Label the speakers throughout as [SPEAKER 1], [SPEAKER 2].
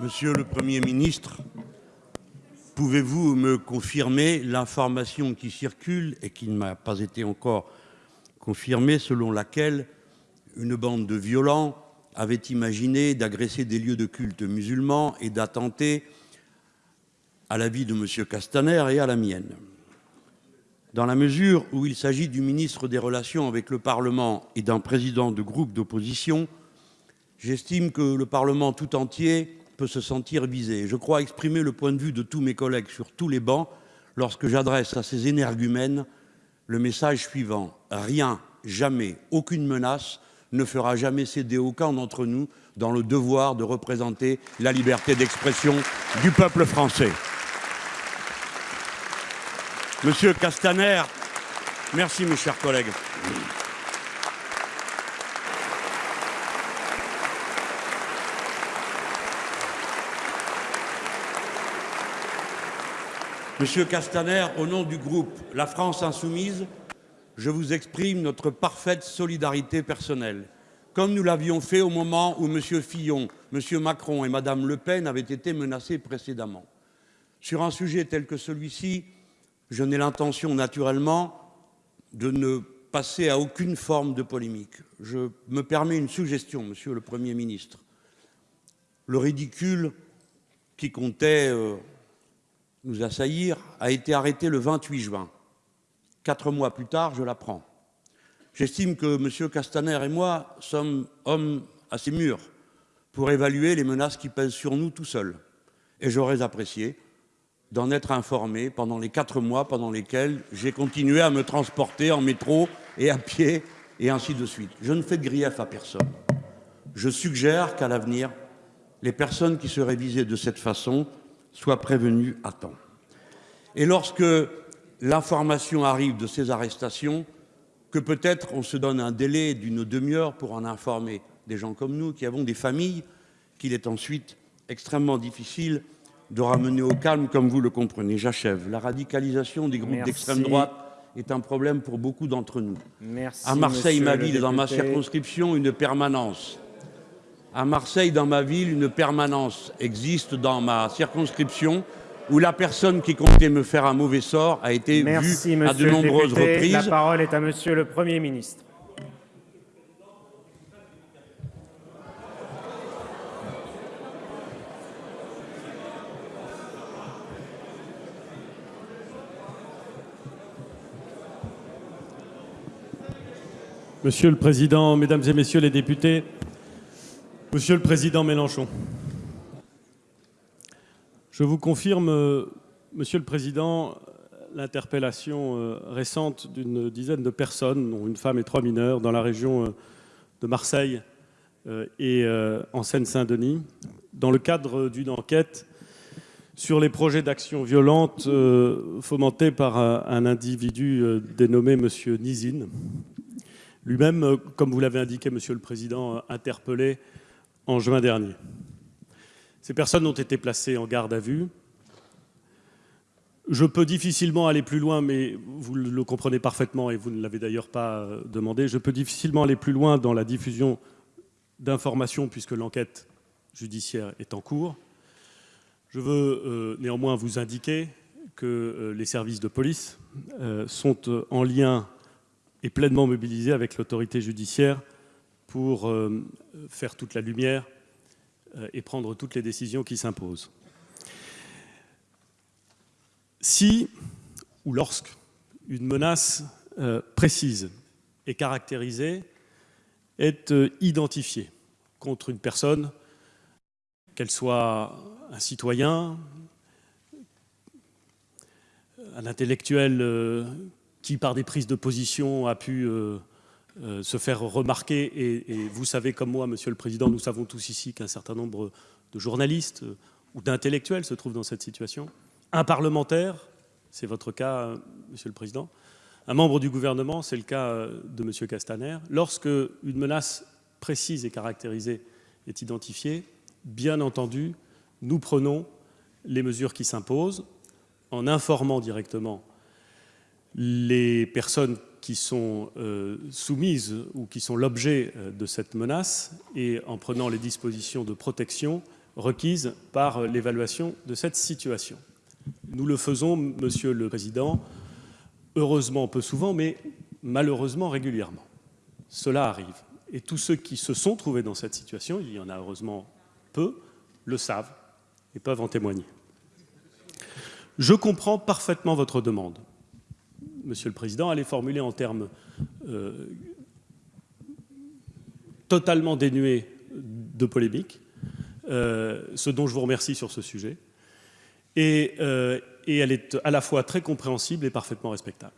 [SPEAKER 1] Monsieur le Premier ministre, pouvez-vous me confirmer l'information qui circule et qui ne m'a pas été encore confirmée, selon laquelle une bande de violents avait imaginé d'agresser des lieux de culte musulmans et d'attenter à la vie de M. Castaner et à la mienne? Dans la mesure où il s'agit du ministre des Relations avec le Parlement et d'un président de groupe d'opposition, j'estime que le Parlement tout entier peut se sentir visé. Je crois exprimer le point de vue de tous mes collègues sur tous les bancs lorsque j'adresse à ces énergumènes le message suivant rien, jamais, aucune menace ne fera jamais céder aucun d'entre nous dans le devoir de représenter la liberté d'expression du peuple français. Monsieur Castaner, merci mes chers collègues. Monsieur Castaner, au nom du groupe La France insoumise, je vous exprime notre parfaite solidarité personnelle, comme nous l'avions fait au moment où M. Fillon, M. Macron et Mme Le Pen avaient été menacés précédemment. Sur un sujet tel que celui-ci, je n'ai l'intention naturellement de ne passer à aucune forme de polémique. Je me permets une suggestion, Monsieur le Premier ministre. Le ridicule qui comptait euh, nous assaillir a été arrêté le 28 juin. Quatre mois plus tard, je l'apprends. J'estime que M. Castaner et moi sommes hommes assez mûrs pour évaluer les menaces qui pèsent sur nous tout seuls. Et j'aurais apprécié d'en être informé pendant les quatre mois pendant lesquels j'ai continué à me transporter en métro et à pied et ainsi de suite. Je ne fais de grief à personne. Je suggère qu'à l'avenir, les personnes qui seraient visées de cette façon soient prévenus à temps. Et lorsque l'information arrive de ces arrestations, que peut-être on se donne un délai d'une demi-heure pour en informer des gens comme nous qui avons des familles qu'il est ensuite extrêmement difficile de ramener au calme, comme vous le comprenez. J'achève. La radicalisation des groupes d'extrême droite est un problème pour beaucoup d'entre nous.
[SPEAKER 2] Merci,
[SPEAKER 1] à Marseille, ma ville, dans ma circonscription, une permanence à Marseille, dans ma ville, une permanence existe dans ma circonscription où la personne qui comptait me faire un mauvais sort a été vue à de nombreuses reprises. La
[SPEAKER 2] parole est à Monsieur le Premier ministre.
[SPEAKER 3] Monsieur le Président, Mesdames et Messieurs les députés, Monsieur le Président Mélenchon, je vous confirme, euh, Monsieur le Président, l'interpellation euh, récente d'une dizaine de personnes, dont une femme et trois mineurs, dans la région euh, de Marseille et en Seine-Saint-Denis, dans le cadre d'une enquête sur les projets d'action violente fomentés par un individu dénommé Monsieur Nizine, lui-même, comme vous l'avez indiqué, Monsieur le Président, interpellé en juin dernier. Ces personnes ont été placées en garde à vue. Je peux difficilement aller plus loin, mais vous le comprenez parfaitement et vous ne l'avez d'ailleurs pas euh, demandé, je peux difficilement aller plus loin dans la diffusion d'informations puisque l'enquête judiciaire est en cours. Je veux euh, néanmoins vous indiquer que euh, les services de police sont en lien et pleinement mobilisés avec l'autorité judiciaire pour euh, faire toute la lumière euh, et prendre toutes les décisions qui s'imposent. Si ou lorsque une menace euh, précise et caractérisée est identifiée contre une personne, qu'elle soit un citoyen, un intellectuel qui, par des prises de position, a pu euh, se faire remarquer. Et, vous savez comme moi, Monsieur le Président, nous savons tous ici qu'un certain nombre de journalistes euh, ou d'intellectuels se trouvent dans cette situation. Un parlementaire, c'est votre cas, euh, Monsieur le Président. Un membre du gouvernement, c'est le cas de Monsieur Castaner. Lorsque une menace précise et caractérisée est identifiée, bien entendu, nous prenons les mesures qui s'imposent en informant directement les personnes qui sont euh, soumises ou qui sont l'objet euh, de cette menace et en prenant les dispositions de protection requises par l'évaluation de cette situation. Nous le faisons, Monsieur le Président, heureusement peu souvent, mais malheureusement régulièrement. Cela arrive. Et tous ceux qui se sont trouvés dans cette situation, il y en a heureusement peu, le savent et peuvent en témoigner. Je comprends parfaitement votre demande. Monsieur le Président, elle est formulée en termes euh, totalement dénués de polémique, euh, ce dont je vous remercie sur ce sujet. Et, euh, et, elle est à la fois très compréhensible et parfaitement respectable.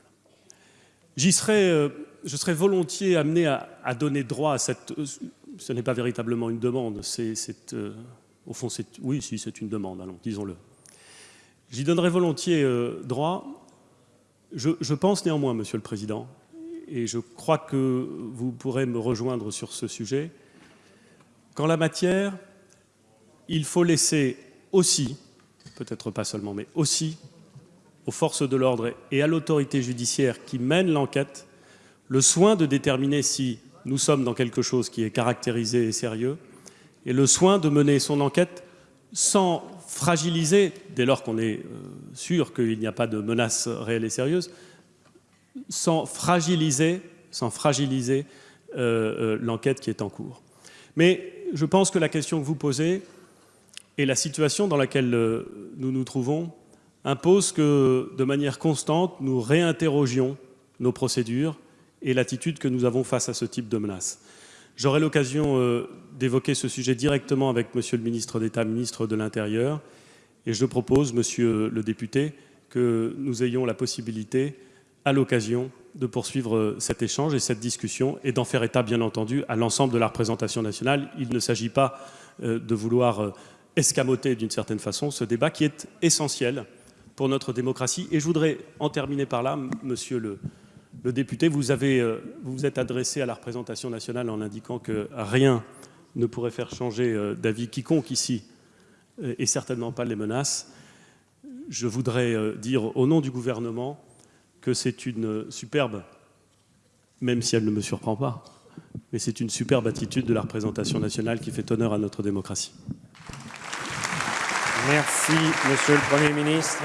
[SPEAKER 3] Je serais volontiers amené à, donner droit à cette... Ce n'est pas véritablement une demande, c'est... au fond, oui, si, c'est une demande, allons, disons-le. J'y donnerais volontiers droit. Je, pense néanmoins, Monsieur le Président, et je crois que vous pourrez me rejoindre sur ce sujet, qu'en la matière, il faut laisser aussi, peut-être pas seulement, mais aussi aux forces de l'ordre et à l'autorité judiciaire qui mène l'enquête, le soin de déterminer si nous sommes dans quelque chose qui est caractérisé et sérieux, et le soin de mener son enquête sans fragiliser, dès lors qu'on est euh, sûr qu'il n'y a pas de menace réelle et sérieuse, sans fragiliser, euh, euh, l'enquête qui est en cours. Mais je pense que la question que vous posez et la situation dans laquelle nous nous trouvons impose que, de manière constante, nous réinterrogions nos procédures et l'attitude que nous avons face à ce type de menace. J'aurai l'occasion euh, d'évoquer ce sujet directement avec Monsieur le ministre d'État, ministre de l'Intérieur, et je propose, Monsieur le député, que nous ayons la possibilité à l'occasion de poursuivre euh, cet échange et cette discussion et d'en faire état, bien entendu, à l'ensemble de la représentation nationale. Il ne s'agit pas euh, de vouloir escamoter d'une certaine façon ce débat qui est essentiel pour notre démocratie. Et je voudrais en terminer par là, monsieur le, le député, vous, avez, vous vous êtes adressé à la représentation nationale en indiquant que rien ne pourrait faire changer d'avis quiconque ici, et certainement pas les menaces. Je voudrais dire au nom du gouvernement que c'est une superbe, même si elle ne me surprend pas, mais c'est une superbe attitude de la représentation nationale qui fait honneur à notre démocratie.
[SPEAKER 2] Merci, Monsieur le Premier ministre.